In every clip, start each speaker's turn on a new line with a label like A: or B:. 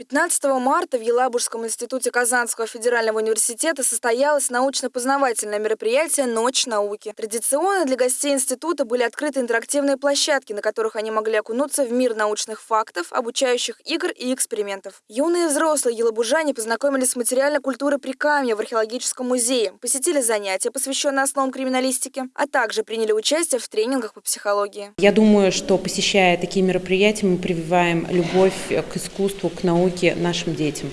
A: 15 марта в Елабужском институте Казанского федерального университета состоялось научно-познавательное мероприятие «Ночь науки». Традиционно для гостей института были открыты интерактивные площадки, на которых они могли окунуться в мир научных фактов, обучающих игр и экспериментов. Юные и взрослые елабужане познакомились с материальной культурой Прикамья в археологическом музее, посетили занятия, посвященные основам криминалистики, а также приняли участие в тренингах по психологии.
B: Я думаю, что посещая такие мероприятия, мы прививаем любовь к искусству, к науке, науки нашим детям.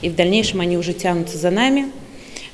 B: И в дальнейшем они уже тянутся за нами,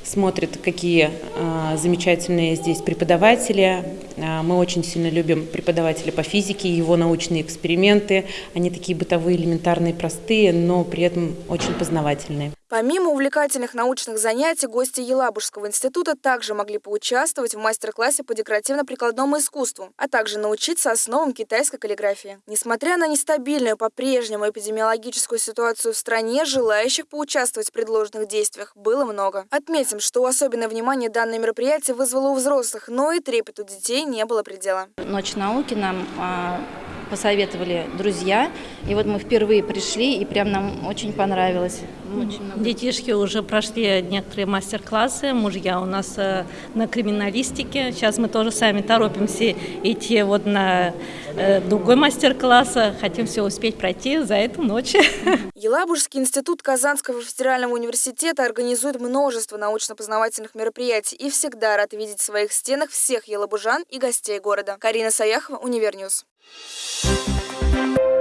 B: смотрят, какие э, замечательные здесь преподаватели. Э, мы очень сильно любим преподавателя по физике, его научные эксперименты. Они такие бытовые, элементарные, простые, но при этом очень познавательные.
A: Помимо увлекательных научных занятий, гости Елабужского института также могли поучаствовать в мастер-классе по декоративно-прикладному искусству, а также научиться основам китайской каллиграфии. Несмотря на нестабильную по-прежнему эпидемиологическую ситуацию в стране, желающих поучаствовать в предложенных действиях было много. Отметим, что особенное внимание данное мероприятие вызвало у взрослых, но и трепет у детей не было предела.
C: Ночь науки нам а, посоветовали друзья. И вот мы впервые пришли, и прям нам очень понравилось.
D: Очень много. Детишки уже прошли некоторые мастер-классы, мужья у нас э, на криминалистике. Сейчас мы тоже сами торопимся идти вот на э, другой мастер-класс. Хотим все успеть пройти за эту ночь.
A: Елабужский институт Казанского федерального университета организует множество научно-познавательных мероприятий и всегда рад видеть в своих стенах всех елабужан и гостей города. Карина Саяхова, Univer News. Thank you.